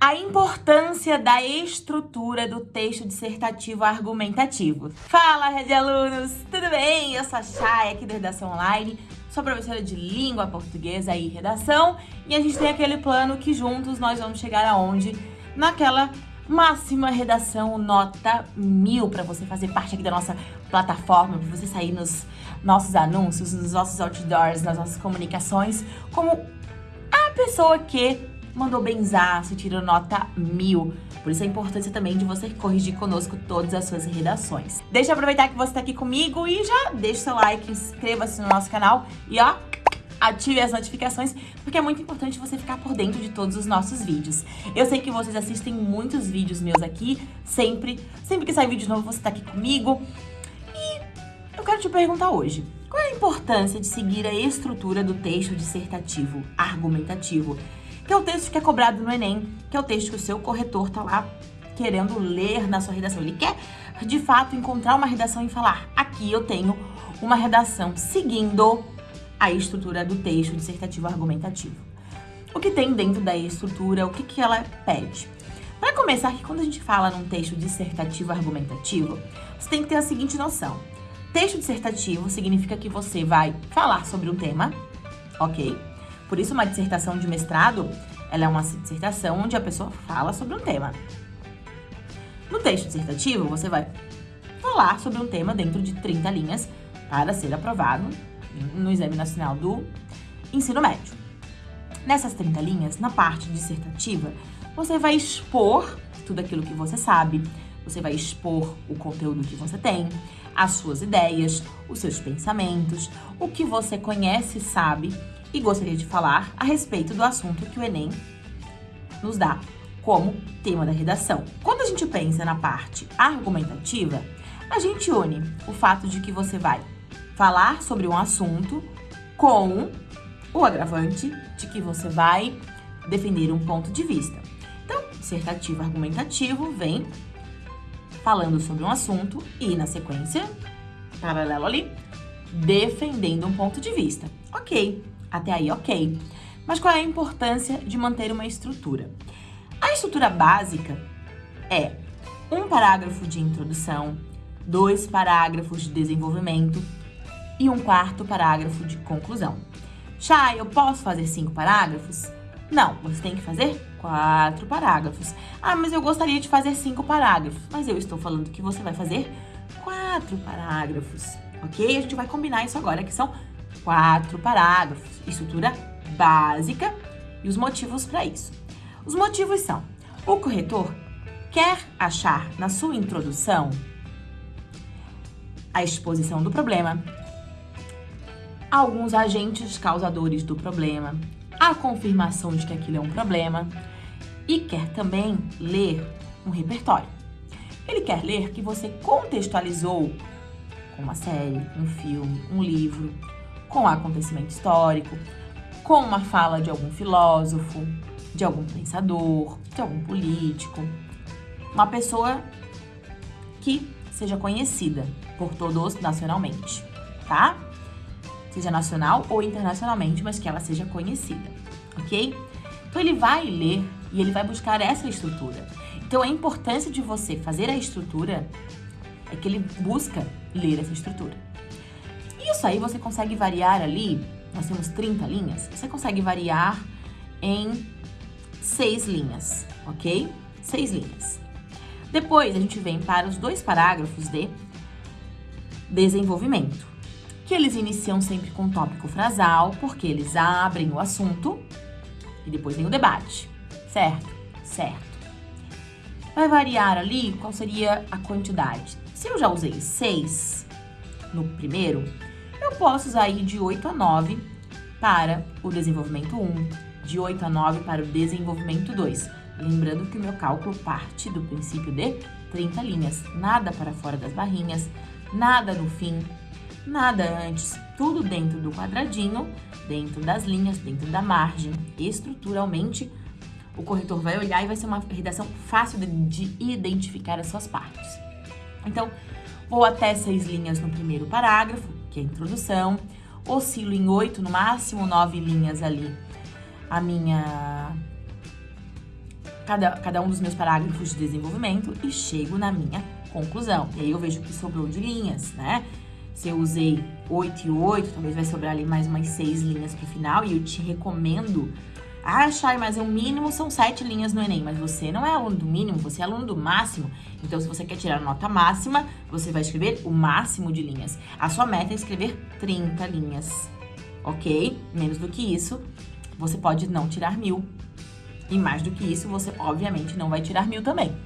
a importância da estrutura do texto dissertativo argumentativo. Fala, Rede Alunos! Tudo bem? Eu sou a Chay, aqui da Redação Online, sou professora de Língua Portuguesa e Redação, e a gente tem aquele plano que juntos nós vamos chegar aonde? Naquela máxima redação nota mil para você fazer parte aqui da nossa plataforma, para você sair nos nossos anúncios, nos nossos outdoors, nas nossas comunicações, como a pessoa que mandou benzaço, tirou nota mil. Por isso a importância também de você corrigir conosco todas as suas redações. Deixa eu aproveitar que você está aqui comigo e já deixa seu like, inscreva-se no nosso canal e ó, ative as notificações, porque é muito importante você ficar por dentro de todos os nossos vídeos. Eu sei que vocês assistem muitos vídeos meus aqui, sempre, sempre que sai vídeo novo você está aqui comigo. E eu quero te perguntar hoje, qual é a importância de seguir a estrutura do texto dissertativo argumentativo? Que é o texto que é cobrado no Enem, que é o texto que o seu corretor tá lá querendo ler na sua redação. Ele quer, de fato, encontrar uma redação e falar, aqui eu tenho uma redação seguindo a estrutura do texto dissertativo argumentativo. O que tem dentro da estrutura, o que, que ela pede? Para começar, que quando a gente fala num texto dissertativo argumentativo, você tem que ter a seguinte noção. Texto dissertativo significa que você vai falar sobre um tema, ok? Por isso, uma dissertação de mestrado, ela é uma dissertação onde a pessoa fala sobre um tema. No texto dissertativo, você vai falar sobre um tema dentro de 30 linhas para ser aprovado no Exame Nacional do Ensino Médio. Nessas 30 linhas, na parte dissertativa, você vai expor tudo aquilo que você sabe, você vai expor o conteúdo que você tem, as suas ideias, os seus pensamentos, o que você conhece e sabe e gostaria de falar a respeito do assunto que o Enem nos dá como tema da redação. Quando a gente pensa na parte argumentativa, a gente une o fato de que você vai falar sobre um assunto com o agravante de que você vai defender um ponto de vista. Então, dissertativo argumentativo vem falando sobre um assunto e, na sequência, paralelo ali, defendendo um ponto de vista. Ok, até aí, ok. Mas qual é a importância de manter uma estrutura? A estrutura básica é um parágrafo de introdução, dois parágrafos de desenvolvimento e um quarto parágrafo de conclusão. Chay, eu posso fazer cinco parágrafos? Não, você tem que fazer quatro parágrafos. Ah, mas eu gostaria de fazer cinco parágrafos. Mas eu estou falando que você vai fazer quatro parágrafos, ok? A gente vai combinar isso agora, que são quatro parágrafos, estrutura básica e os motivos para isso. Os motivos são: o corretor quer achar na sua introdução a exposição do problema, alguns agentes causadores do problema, a confirmação de que aquilo é um problema e quer também ler um repertório. Ele quer ler que você contextualizou uma série, um filme, um livro, com acontecimento histórico, com uma fala de algum filósofo, de algum pensador, de algum político, uma pessoa que seja conhecida por todos nacionalmente, tá? Seja nacional ou internacionalmente, mas que ela seja conhecida, ok? Então ele vai ler e ele vai buscar essa estrutura. Então a importância de você fazer a estrutura é que ele busca ler essa estrutura. Aí você consegue variar ali, nós temos 30 linhas, você consegue variar em seis linhas, ok? Seis linhas. Depois, a gente vem para os dois parágrafos de desenvolvimento, que eles iniciam sempre com tópico frasal, porque eles abrem o assunto e depois vem o debate, certo? Certo. Vai variar ali qual seria a quantidade. Se eu já usei seis no primeiro, eu posso usar aí de 8 a 9 para o desenvolvimento 1, de 8 a 9 para o desenvolvimento 2. Lembrando que o meu cálculo parte do princípio de 30 linhas, nada para fora das barrinhas, nada no fim, nada antes, tudo dentro do quadradinho, dentro das linhas, dentro da margem. Estruturalmente, o corretor vai olhar e vai ser uma redação fácil de, de identificar as suas partes. Então, vou até seis linhas no primeiro parágrafo, que é a introdução. Oscilo em oito, no máximo nove linhas ali, a minha cada, cada um dos meus parágrafos de desenvolvimento e chego na minha conclusão. E aí eu vejo que sobrou de linhas, né? Se eu usei 8 e 8, talvez vai sobrar ali mais umas 6 linhas pro final. E eu te recomendo ah, Chay, mas o mínimo são sete linhas no Enem. Mas você não é aluno do mínimo, você é aluno do máximo. Então, se você quer tirar nota máxima, você vai escrever o máximo de linhas. A sua meta é escrever 30 linhas, ok? Menos do que isso, você pode não tirar mil. E mais do que isso, você obviamente não vai tirar mil também,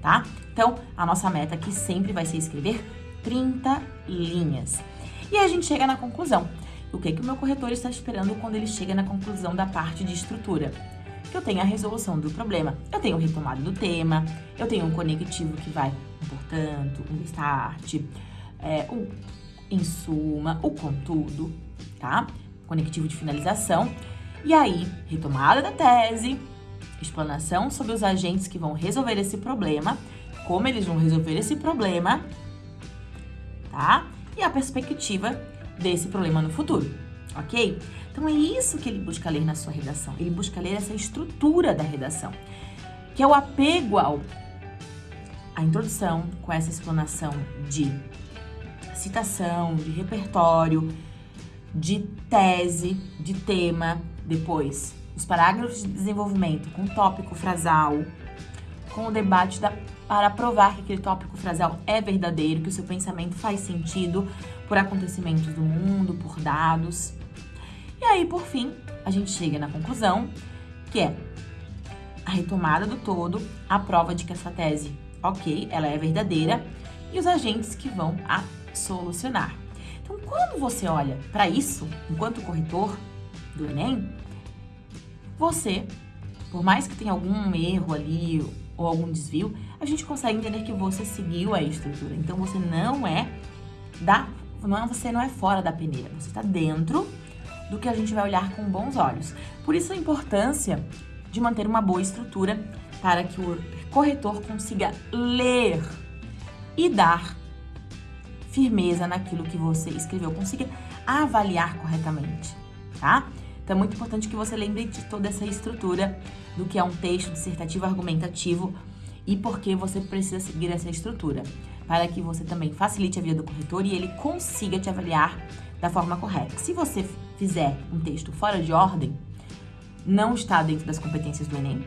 tá? Então, a nossa meta aqui sempre vai ser escrever 30 linhas. E a gente chega na conclusão o que, que o meu corretor está esperando quando ele chega na conclusão da parte de estrutura. Que eu tenho a resolução do problema, eu tenho o retomado do tema, eu tenho um conectivo que vai um portanto, um start, é, o em suma, o contudo, tá? Conectivo de finalização. E aí, retomada da tese, explanação sobre os agentes que vão resolver esse problema, como eles vão resolver esse problema, tá? E a perspectiva desse problema no futuro, ok? Então é isso que ele busca ler na sua redação. Ele busca ler essa estrutura da redação, que é o apego ao a introdução com essa explanação de citação, de repertório, de tese, de tema, depois os parágrafos de desenvolvimento com tópico frasal, com o debate da, para provar que aquele tópico frasal é verdadeiro, que o seu pensamento faz sentido, por acontecimentos do mundo, por dados. E aí, por fim, a gente chega na conclusão, que é a retomada do todo, a prova de que essa tese, ok, ela é verdadeira, e os agentes que vão a solucionar. Então, quando você olha para isso, enquanto corretor do Enem, você, por mais que tenha algum erro ali ou algum desvio, a gente consegue entender que você seguiu a estrutura. Então, você não é da não, você não é fora da peneira, você está dentro do que a gente vai olhar com bons olhos. Por isso a importância de manter uma boa estrutura para que o corretor consiga ler e dar firmeza naquilo que você escreveu, consiga avaliar corretamente, tá? Então é muito importante que você lembre de toda essa estrutura do que é um texto dissertativo argumentativo e por que você precisa seguir essa estrutura para que você também facilite a vida do corretor e ele consiga te avaliar da forma correta. Se você fizer um texto fora de ordem, não está dentro das competências do Enem,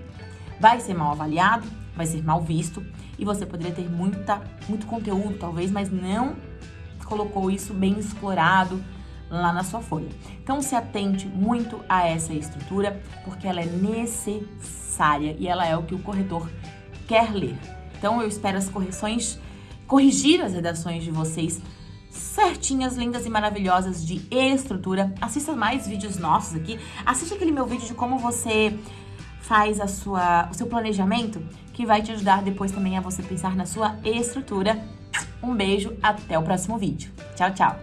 vai ser mal avaliado, vai ser mal visto e você poderia ter muita, muito conteúdo, talvez, mas não colocou isso bem explorado lá na sua folha. Então, se atente muito a essa estrutura, porque ela é necessária e ela é o que o corretor quer ler. Então, eu espero as correções corrigir as redações de vocês certinhas, lindas e maravilhosas de estrutura. Assista mais vídeos nossos aqui. Assista aquele meu vídeo de como você faz a sua, o seu planejamento, que vai te ajudar depois também a você pensar na sua estrutura. Um beijo, até o próximo vídeo. Tchau, tchau!